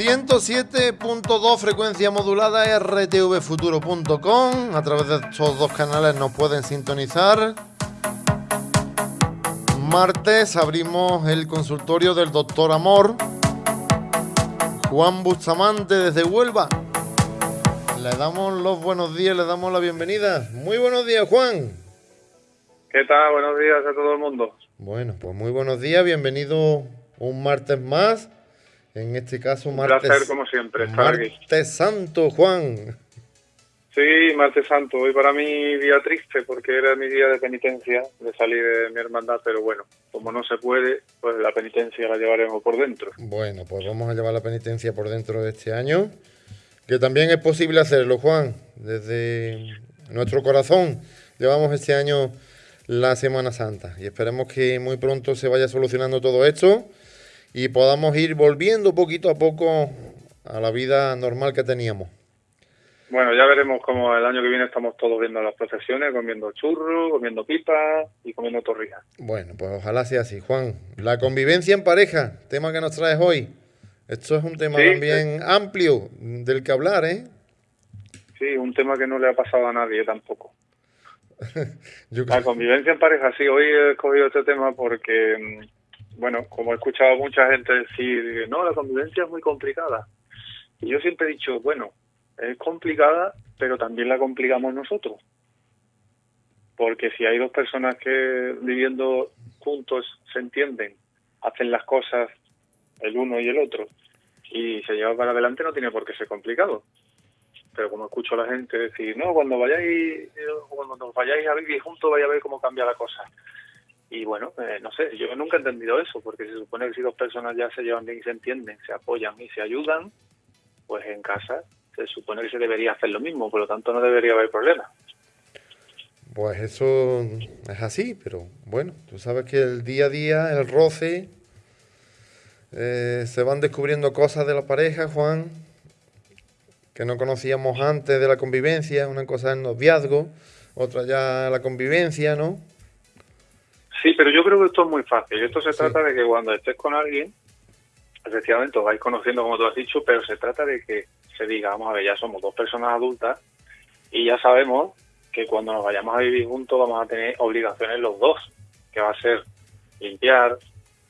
107.2 frecuencia modulada rtvfuturo.com. A través de estos dos canales nos pueden sintonizar. Martes abrimos el consultorio del doctor Amor. Juan Bustamante desde Huelva. Le damos los buenos días, le damos la bienvenida. Muy buenos días, Juan. ¿Qué tal? Buenos días a todo el mundo. Bueno, pues muy buenos días, bienvenido un martes más en este caso, martes. placer, como siempre, estar martes Santo, Juan. Sí, martes Santo. Hoy para mí día triste porque era mi día de penitencia de salir de mi hermandad, pero bueno, como no se puede, pues la penitencia la llevaremos por dentro. Bueno, pues vamos a llevar la penitencia por dentro de este año, que también es posible hacerlo, Juan. Desde nuestro corazón llevamos este año la Semana Santa y esperemos que muy pronto se vaya solucionando todo esto y podamos ir volviendo poquito a poco a la vida normal que teníamos. Bueno, ya veremos cómo el año que viene estamos todos viendo las procesiones, comiendo churros, comiendo pipas y comiendo torrijas. Bueno, pues ojalá sea así. Juan, la convivencia en pareja, tema que nos traes hoy. Esto es un tema también amplio del que hablar, ¿eh? Sí, un tema que no le ha pasado a nadie tampoco. La convivencia en pareja, sí, hoy he escogido este tema porque mm, bueno, como he escuchado mucha gente decir, no, la convivencia es muy complicada. Y yo siempre he dicho, bueno, es complicada, pero también la complicamos nosotros. Porque si hay dos personas que viviendo juntos se entienden, hacen las cosas el uno y el otro, y se llevan para adelante, no tiene por qué ser complicado. Pero como escucho a la gente decir, no, cuando vayáis, cuando vayáis a vivir juntos, vaya a ver cómo cambia la cosa. Y bueno, eh, no sé, yo nunca he entendido eso, porque se supone que si dos personas ya se llevan bien y se entienden, se apoyan y se ayudan, pues en casa se supone que se debería hacer lo mismo, por lo tanto no debería haber problema. Pues eso es así, pero bueno, tú sabes que el día a día, el roce, eh, se van descubriendo cosas de la pareja, Juan, que no conocíamos antes de la convivencia, una cosa es el noviazgo, otra ya la convivencia, ¿no? Sí, pero yo creo que esto es muy fácil. Esto se trata de que cuando estés con alguien, efectivamente os vais conociendo como tú has dicho, pero se trata de que se diga, vamos a ver, ya somos dos personas adultas y ya sabemos que cuando nos vayamos a vivir juntos vamos a tener obligaciones los dos, que va a ser limpiar,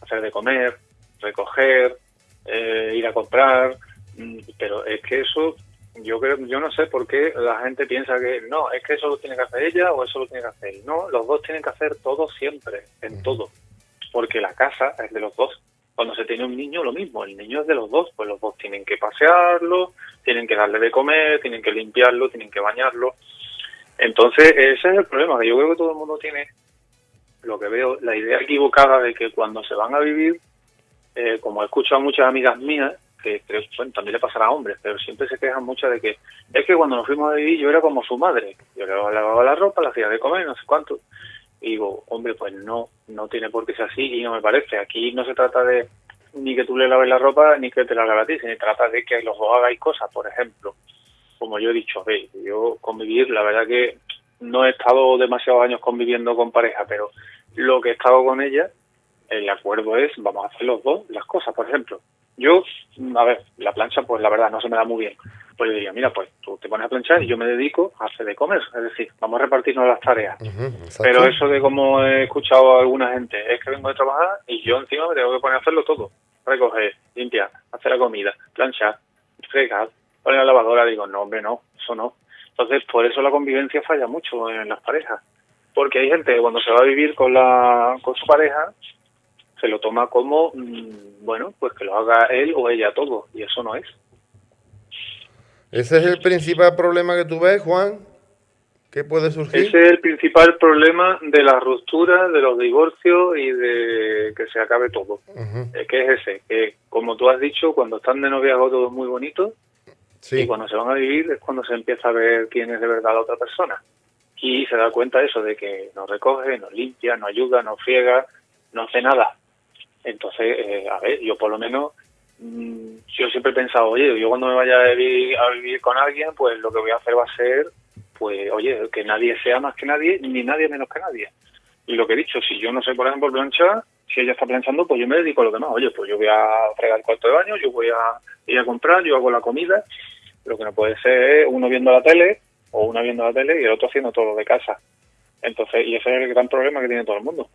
hacer de comer, recoger, eh, ir a comprar, mm, pero es que eso yo creo, yo no sé por qué la gente piensa que no, es que eso lo tiene que hacer ella o eso lo tiene que hacer él. No, los dos tienen que hacer todo siempre, en todo, porque la casa es de los dos. Cuando se tiene un niño, lo mismo, el niño es de los dos, pues los dos tienen que pasearlo, tienen que darle de comer, tienen que limpiarlo, tienen que bañarlo. Entonces, ese es el problema, que yo creo que todo el mundo tiene, lo que veo, la idea equivocada de que cuando se van a vivir, eh, como he escuchado a muchas amigas mías, que bueno, también le pasará a hombres, pero siempre se quejan mucho de que es que cuando nos fuimos a vivir yo era como su madre, yo le lavaba la ropa, le hacía de comer, no sé cuánto. Y digo, hombre, pues no, no tiene por qué ser así y no me parece. Aquí no se trata de ni que tú le laves la ropa ni que te la laves a ti, se trata de que los dos hagáis cosas, por ejemplo. Como yo he dicho, ve, yo convivir, la verdad que no he estado demasiados años conviviendo con pareja, pero lo que he estado con ella, el acuerdo es, vamos a hacer los dos las cosas, por ejemplo yo, a ver, la plancha, pues la verdad no se me da muy bien. Pues yo diría, mira, pues tú te pones a planchar y yo me dedico a hacer de comer. Es decir, vamos a repartirnos las tareas. Pero eso de como he escuchado a alguna gente, es que vengo de trabajar y yo encima me tengo que poner a hacerlo todo. Recoger, limpiar, hacer la comida, planchar, fregar, poner la lavadora. Digo, no, hombre, no, eso no. Entonces, por eso la convivencia falla mucho en las parejas. Porque hay gente que cuando se va a vivir con, la, con su pareja, se lo toma como, mm, bueno, pues que lo haga él o ella todo, y eso no es. ¿Ese es el principal problema que tú ves, Juan? ¿Qué puede surgir? Ese es el principal problema de la ruptura, de los divorcios y de que se acabe todo. es que es ese, que como tú has dicho, cuando están de noviazgo todo es muy bonito y cuando se van a vivir es cuando se empieza a ver quién es de verdad la otra persona. Y se da cuenta eso de que no recoge, no limpia, no ayuda, no friega, no hace nada. Entonces, eh, a ver, yo por lo menos, mm, yo siempre he pensado, oye, yo cuando me vaya a vivir, a vivir con alguien, pues lo que voy a hacer va a ser, pues, oye, que nadie sea más que nadie, ni nadie menos que nadie. Y lo que he dicho, si yo no sé, por ejemplo, planchar, si ella está pensando, pues yo me dedico a lo demás. Oye, pues yo voy a fregar el cuarto de baño, yo voy a ir a comprar, yo hago la comida. Lo que no puede ser uno viendo la tele o una viendo la tele y el otro haciendo todo lo de casa. Entonces, y ese es el gran problema que tiene todo el mundo.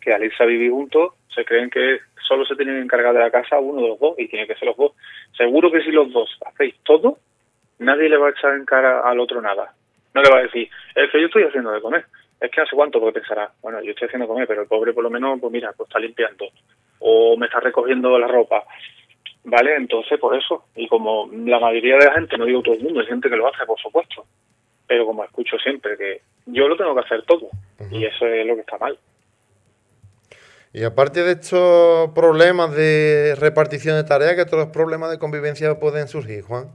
Que al irse a vivir juntos, se creen que solo se tienen que encargar de la casa uno de los dos y tiene que ser los dos. Seguro que si los dos hacéis todo, nadie le va a echar en cara al otro nada. No le va a decir, es que yo estoy haciendo de comer. Es que hace cuánto, porque pensará, bueno, yo estoy haciendo de comer, pero el pobre por lo menos, pues mira, pues está limpiando. O me está recogiendo la ropa. ¿Vale? Entonces, por eso. Y como la mayoría de la gente, no digo todo el mundo, hay gente que lo hace, por supuesto. Pero como escucho siempre que yo lo tengo que hacer todo. Y eso es lo que está mal. Y aparte de estos problemas de repartición de tareas, ¿qué otros problemas de convivencia pueden surgir, Juan?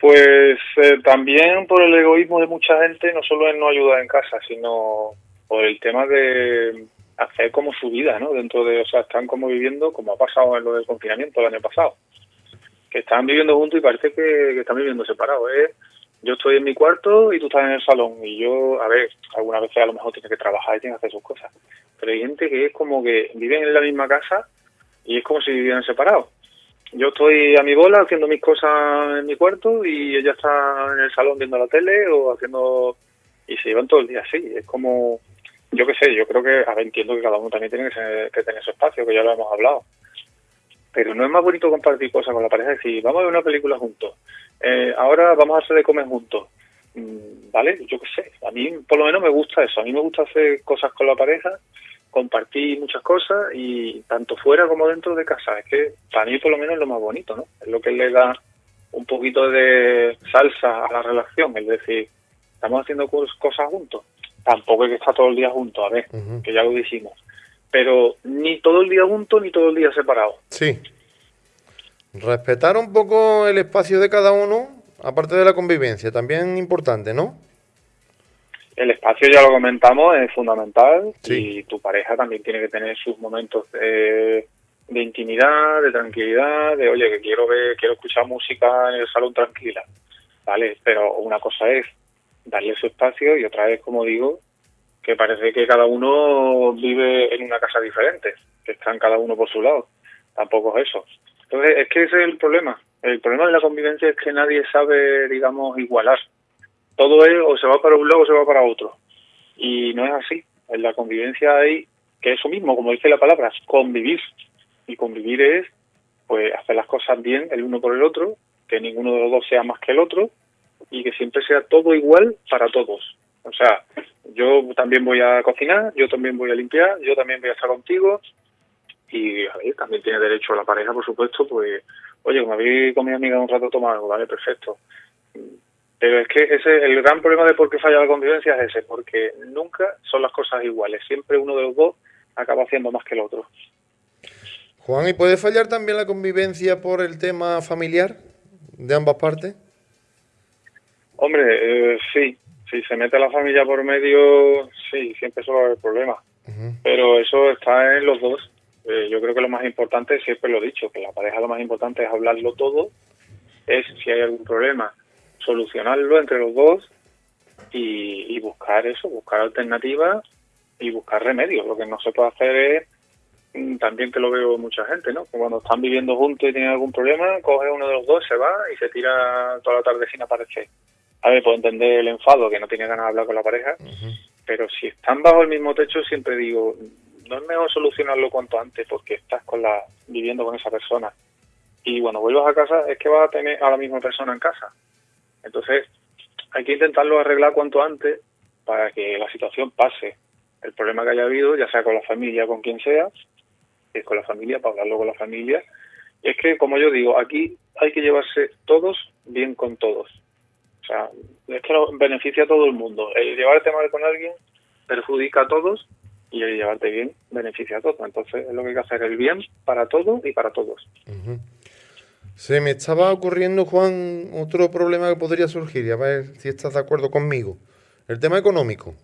Pues eh, también por el egoísmo de mucha gente, no solo en no ayudar en casa, sino por el tema de hacer como su vida, ¿no? Dentro de, o sea, están como viviendo, como ha pasado en lo del confinamiento el año pasado, que están viviendo juntos y parece que, están viviendo separados. ¿eh? Yo estoy en mi cuarto y tú estás en el salón y yo, a ver, algunas veces a lo mejor tiene que trabajar y tiene que hacer sus cosas, pero hay gente que es como que viven en la misma casa y es como si vivieran separados. Yo estoy a mi bola haciendo mis cosas en mi cuarto y ella está en el salón viendo la tele o haciendo y se llevan todo el día así. Es como yo qué sé yo creo que a ver, entiendo que cada uno también tiene que, tener su espacio que ya lo hemos hablado pero no es más bonito compartir cosas con la pareja decir vamos a ver una película juntos eh, ahora vamos a hacer de comer juntos mm, vale yo qué sé a mí por lo menos me gusta eso a mí me gusta hacer cosas con la pareja compartir muchas cosas y tanto fuera como dentro de casa. Es que para mí por lo menos es lo más bonito, ¿no? Es lo que le da un poquito de salsa a la relación, es decir, estamos haciendo cosas juntos. Tampoco hay que estar todo el día juntos, a ver, que ya lo dijimos. Pero ni todo el día juntos ni todo el día separados. Sí. Respetar un poco el espacio de cada uno, aparte de la convivencia, también importante, ¿no? el espacio ya lo comentamos es fundamental y tu pareja también tiene que tener sus momentos de, intimidad, de tranquilidad, de oye que quiero ver, quiero escuchar música en el salón tranquila, vale, pero una cosa es darle su espacio y otra es como digo que parece que cada uno vive en una casa diferente, que están cada uno por su lado, tampoco es eso. Entonces es que ese es el problema, el problema de la convivencia es que nadie sabe, digamos, igualar todo es o se va para un lado o se va para otro. Y no es así. En la convivencia hay que eso mismo, como dice la palabra, convivir. Y convivir es pues hacer las cosas bien el uno por el otro, que ninguno de los dos sea más que el otro y que siempre sea todo igual para todos. O sea, yo también voy a cocinar, yo también voy a limpiar, yo también voy a estar contigo y también tiene derecho a la pareja, por supuesto, pues, oye, como habéis con mi amiga un rato tomar algo, vale, perfecto pero es que ese el gran problema de por qué falla la convivencia es ese, porque nunca son las cosas iguales. Siempre uno de los dos acaba haciendo más que el otro. Juan, ¿y puede fallar también la convivencia por el tema familiar de ambas partes? Hombre, eh, sí. Si se mete la familia por medio, sí, siempre suele haber problemas. Pero eso está en los dos. Eh, yo creo que lo más importante, siempre lo he dicho, que la pareja lo más importante es hablarlo todo, es si hay algún problema, solucionarlo entre los dos y, buscar eso, buscar alternativas y buscar remedios. Lo que no se puede hacer es, mm, también que lo veo mucha gente, ¿no? Cuando están viviendo juntos y tienen algún problema, coge uno de los dos, se va y se tira toda la tarde sin aparecer. A ver, puedo entender el enfado, que no tiene ganas de hablar con la pareja, pero si están bajo el mismo techo, siempre digo, no es mejor solucionarlo cuanto antes, porque estás con la viviendo con esa persona. Y cuando vuelvas a casa, es que vas a tener a la misma persona en casa. Entonces, hay que intentarlo arreglar cuanto antes para que la situación pase. El problema que haya habido, ya sea con la familia, con quien sea, es con la familia, para hablarlo con la familia. Y es que, como yo digo, aquí hay que llevarse todos bien con todos. Sea, es que beneficia a todo el mundo. El llevarte mal con alguien perjudica a todos y el llevarte bien beneficia a todos. Entonces, es lo que hay que hacer, el bien para todos y para todos. Se me estaba ocurriendo, Juan, otro problema que podría surgir, y a ver si estás de acuerdo conmigo. El tema económico.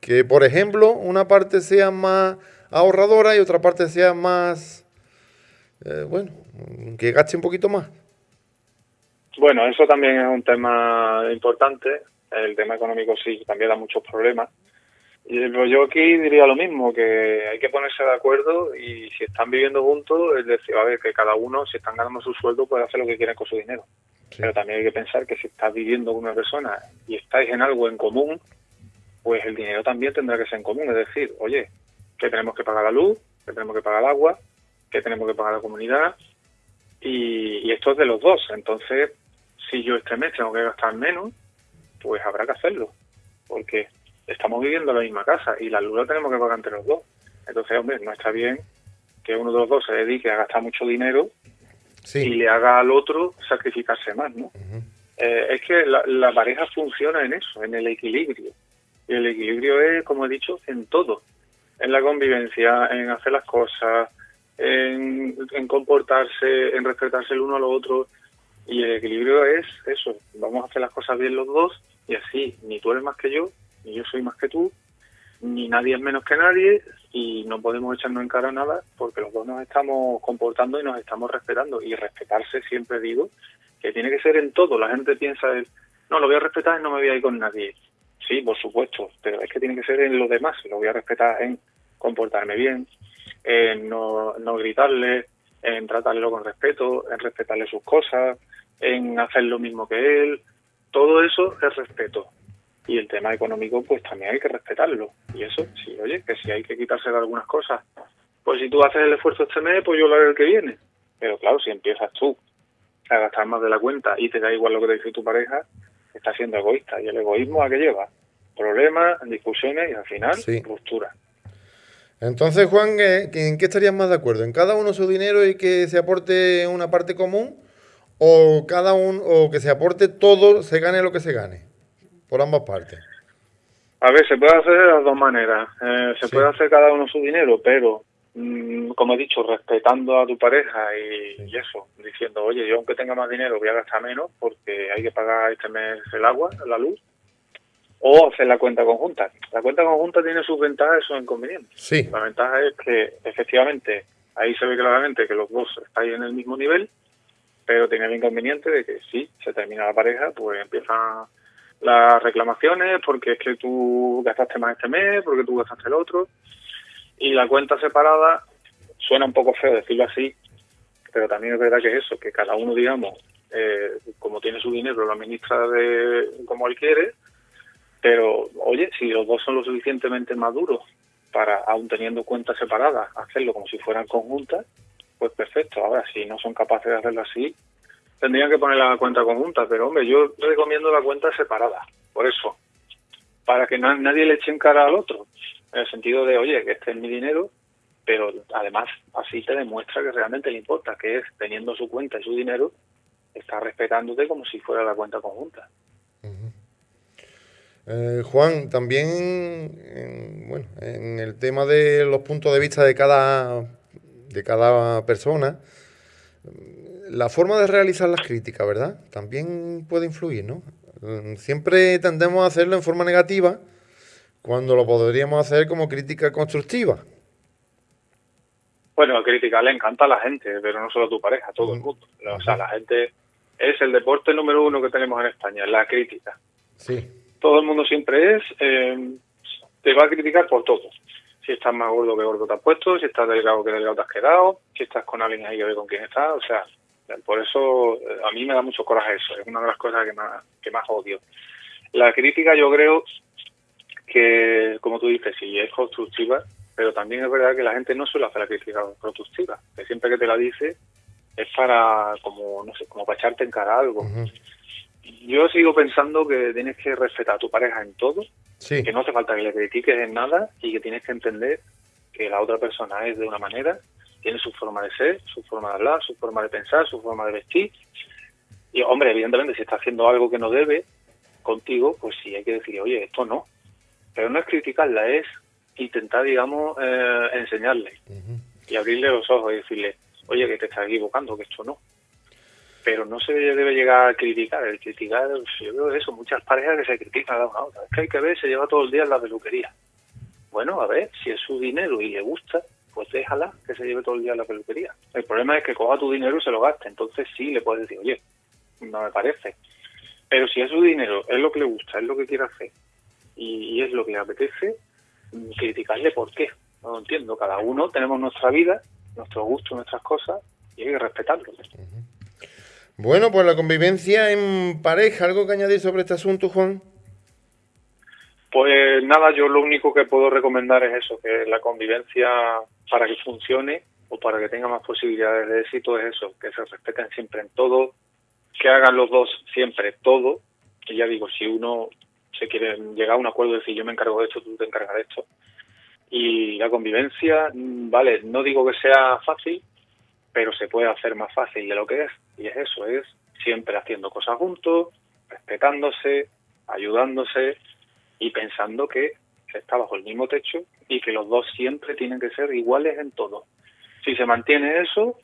Que, por ejemplo, una parte sea más ahorradora y otra parte sea más, eh, bueno, que gaste un poquito más. Bueno, eso también es un tema importante. El tema económico sí, también da muchos problemas. Pues yo aquí diría lo mismo, que hay que ponerse de acuerdo y si están viviendo juntos, es decir, a ver, que cada uno, si están ganando su sueldo, puede hacer lo que quiera con su dinero. Pero también hay que pensar que si estás viviendo con una persona y estáis en algo en común, pues el dinero también tendrá que ser en común. Es decir, oye, que tenemos que pagar la luz, que tenemos que pagar el agua, que tenemos que pagar la comunidad, y, y esto es de los dos. Entonces, si yo este mes tengo que gastar menos, pues habrá que hacerlo, porque estamos viviendo en la misma casa y la luz la tenemos que pagar entre los dos. Entonces, hombre, no está bien que uno de los dos se dedique a gastar mucho dinero y le haga al otro sacrificarse más, ¿no? Eh, es que la, pareja funciona en eso, en el equilibrio. Y el equilibrio es, como he dicho, en todo. En la convivencia, en hacer las cosas, en, en comportarse, en respetarse el uno al otro. Y el equilibrio es eso, vamos a hacer las cosas bien los dos y así ni tú eres más que yo, ni yo soy más que tú, ni nadie es menos que nadie y no podemos echarnos en cara nada porque los dos nos estamos comportando y nos estamos respetando. Y respetarse, siempre digo, que tiene que ser en todo. La gente piensa, no, lo voy a respetar y no me voy a ir con nadie. Sí, por supuesto, pero es que tiene que ser en lo demás. Lo voy a respetar en comportarme bien, en no, no gritarle, en tratarlo con respeto, en respetarle sus cosas, en hacer lo mismo que él. Todo eso es respeto. Y el tema económico pues también hay que respetarlo. Y eso sí oye que si hay que quitarse de algunas cosas. Pues si tú haces el esfuerzo este mes pues yo lo haré el que viene. Pero claro si empiezas tú a gastar más de la cuenta y te da igual lo que te dice tu pareja estás siendo egoísta. Y el egoísmo a qué lleva problemas discusiones y al final ruptura entonces Juan ¿en qué estarías más de acuerdo? ¿en cada uno su dinero y que se aporte una parte común? o cada uno o que se aporte todo se gane lo que se gane por ambas partes? A ver, se puede hacer de las dos maneras. Eh, se puede hacer cada uno su dinero, pero, mm, como he dicho, respetando a tu pareja y, eso, diciendo, oye, yo aunque tenga más dinero voy a gastar menos porque hay que pagar este mes el agua, la luz, o hacer la cuenta conjunta. La cuenta conjunta tiene sus ventajas y sus inconvenientes. Sí. La ventaja es que, efectivamente, ahí se ve claramente que los dos estáis en el mismo nivel, pero tiene el inconveniente de que si se termina la pareja, pues empiezan las reclamaciones porque es que tú gastaste más este mes, porque tú gastaste el otro. Y la cuenta separada suena un poco feo decirlo así, pero también es verdad que es eso, que cada uno, digamos, eh, como tiene su dinero, lo administra de como él quiere, pero oye, si los dos son lo suficientemente maduros para, aún teniendo cuentas separadas, hacerlo como si fueran conjuntas, pues perfecto. Ahora, si no son capaces de hacerlo así, tendrían que poner la cuenta conjunta, pero hombre, yo recomiendo la cuenta separada, por eso, para que nadie le eche en cara al otro, en el sentido de, oye, que este es mi dinero, pero además así te demuestra que realmente le importa, que es teniendo su cuenta y su dinero, está respetándote como si fuera la cuenta conjunta. Eh, Juan, también en, bueno, en el tema de los puntos de vista de cada, de cada persona, la forma de realizar las críticas, ¿verdad? También puede influir, ¿no? Mm, siempre tendemos a hacerlo en forma negativa cuando lo podríamos hacer como crítica constructiva. Bueno, la crítica le encanta a la gente, pero no solo a tu pareja, a todo el mundo. O sea, la gente es el deporte número uno que tenemos en España, la crítica. Sí. Todo el mundo siempre es, eh, te va a criticar por todo. Si estás más gordo que gordo te has puesto, si estás delgado que delgado te has quedado, si estás con alguien ahí que ve con quién estás, o sea, por eso eh, a mí me da mucho coraje eso, es una de las cosas que más, que más odio. La crítica yo creo que, como tú dices, sí es constructiva, pero también es verdad que la gente no suele hacer la crítica constructiva, que siempre que te la dice es para, como, no sé, como para echarte en cara algo. Yo sigo pensando que tienes que respetar a tu pareja en todo, que no hace falta que le critiques en nada y que tienes que entender que la otra persona es de una manera tiene su forma de ser, su forma de hablar, su forma de pensar, su forma de vestir. Y, hombre, evidentemente, si está haciendo algo que no debe contigo, pues sí hay que decir, oye, esto no. Pero no es criticarla, es intentar, digamos, eh, enseñarle y abrirle los ojos y decirle, oye, que te estás equivocando, que esto no. Pero no se debe llegar a criticar. El criticar, yo veo eso, muchas parejas que se critican a una a otra. Es que hay que ver, se lleva todo el día en la peluquería. Bueno, a ver, si es su dinero y le gusta, pues déjala que se lleve todo el día a la peluquería. El problema es que coja tu dinero y se lo gaste. Entonces sí le puedes decir, oye, no me parece. Pero si es su dinero, es lo que le gusta, es lo que quiere hacer y, es lo que le apetece, criticarle por qué. No lo entiendo. Cada uno tenemos nuestra vida, nuestro gusto, nuestras cosas y hay que respetarlo. Bueno, pues la convivencia en pareja, ¿algo que añadir sobre este asunto, Juan? Pues nada, yo lo único que puedo recomendar es eso, que la convivencia para que funcione o para que tenga más posibilidades de éxito es eso, que se respeten siempre en todo, que hagan los dos siempre todo, que ya digo, si uno se quiere llegar a un acuerdo de decir yo me encargo de esto, tú te encargas de esto, y la convivencia, mm, vale, no digo que sea fácil, pero se puede hacer más fácil de lo que es, y es eso, es siempre haciendo cosas juntos, respetándose, ayudándose y pensando que se está bajo el mismo techo y que los dos siempre tienen que ser iguales en todo. Si se mantiene eso,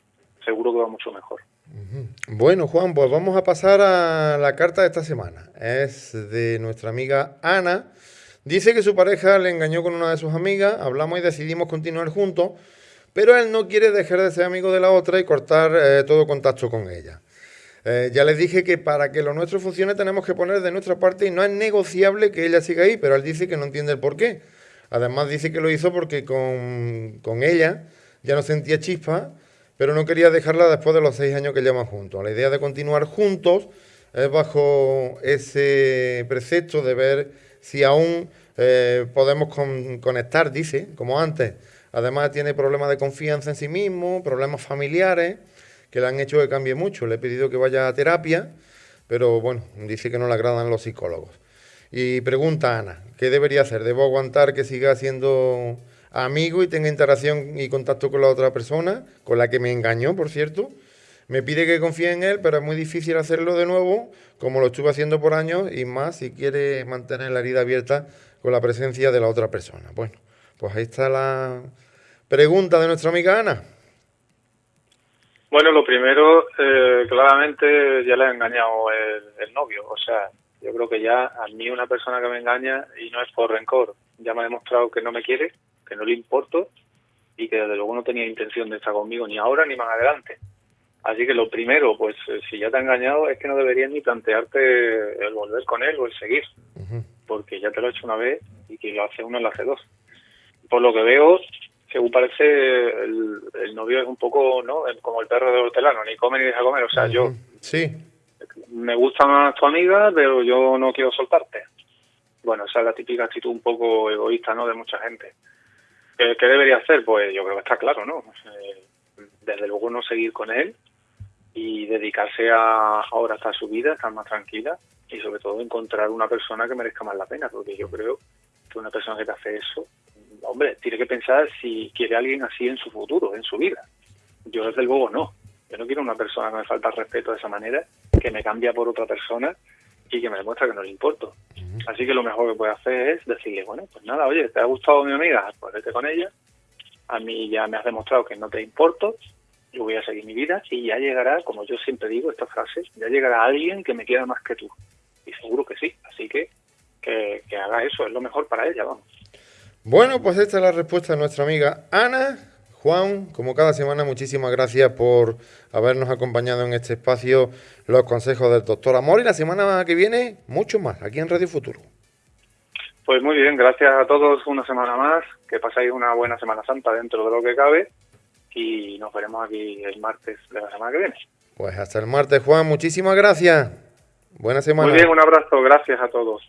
seguro que va mucho mejor. Bueno, Juan, pues vamos a pasar a la carta de esta semana. Es de nuestra amiga Ana. Dice que su pareja le engañó con una de sus amigas, hablamos y decidimos continuar juntos, pero él no quiere dejar de ser amigo de la otra y cortar eh, todo contacto con ella. Eh, ya les dije que para que lo nuestro funcione tenemos que poner de nuestra parte y no es negociable que ella siga ahí, pero él dice que no entiende el por qué. Además dice que lo hizo porque con, con ella ya no sentía chispa, pero no quería dejarla después de los seis años que llevan juntos. La idea de continuar juntos es bajo ese precepto de ver si aún eh, podemos conectar, dice, como antes. Además tiene problemas de confianza en sí mismo, problemas familiares que le han hecho que cambie mucho. Le he pedido que vaya a terapia, pero bueno, dice que no le agradan los psicólogos. Y pregunta Ana, ¿qué debería hacer? ¿Debo aguantar que siga siendo amigo y tenga interacción y contacto con la otra persona, con la que me engañó, por cierto? Me pide que confíe en él, pero es muy difícil hacerlo de nuevo, como lo estuve haciendo por años, y más si quiere mantener la herida abierta con la presencia de la otra persona. Bueno, pues ahí está la pregunta de nuestra amiga Ana. Bueno, lo primero, eh, claramente ya le ha engañado el, novio. O sea, yo creo que ya a mí una persona que me engaña y no es por rencor, ya me ha demostrado que no me quiere, que no le importo y que desde luego no tenía intención de estar conmigo ni ahora ni más adelante. Así que lo primero, pues eh, si ya te ha engañado es que no deberías ni plantearte el volver con él o el seguir, porque ya te lo he hecho una vez y que lo hace uno lo hace dos. Por lo que veo, según parece, el, novio es un poco, ¿no? Como el perro de hortelano, ni come ni deja comer. O sea, yo. Sí. Me gusta más tu amiga, pero yo no quiero soltarte. Bueno, esa es la típica actitud un poco egoísta, ¿no? De mucha gente. ¿Qué, debería hacer? Pues yo creo que está claro, ¿no? Eh, desde luego no seguir con él y dedicarse a ahora a su vida, estar más tranquila y sobre todo encontrar una persona que merezca más la pena, porque yo creo que una persona que te hace eso hombre, tiene que pensar si quiere alguien así en su futuro, en su vida. Yo desde luego no. Yo no quiero una persona que me falta respeto de esa manera, que me cambia por otra persona y que me demuestra que no le importo. Así que lo mejor que puede hacer es decirle, bueno, pues nada, oye, ¿te ha gustado mi amiga? Pues vete con ella. A mí ya me has demostrado que no te importo, yo voy a seguir mi vida y ya llegará, como yo siempre digo esta frase, ya llegará alguien que me quiera más que tú. Y seguro que sí. Así que que, que haga eso, es lo mejor para ella, vamos. Bueno, pues esta es la respuesta de nuestra amiga Ana. Juan, como cada semana, muchísimas gracias por habernos acompañado en este espacio, los consejos del doctor Amor. Y la semana que viene, mucho más, aquí en Radio Futuro. Pues muy bien, gracias a todos una semana más. Que pasáis una buena Semana Santa dentro de lo que cabe. Y nos veremos aquí el martes de la semana que viene. Pues hasta el martes, Juan. Muchísimas gracias. Buena semana. Muy bien, un abrazo. Gracias a todos.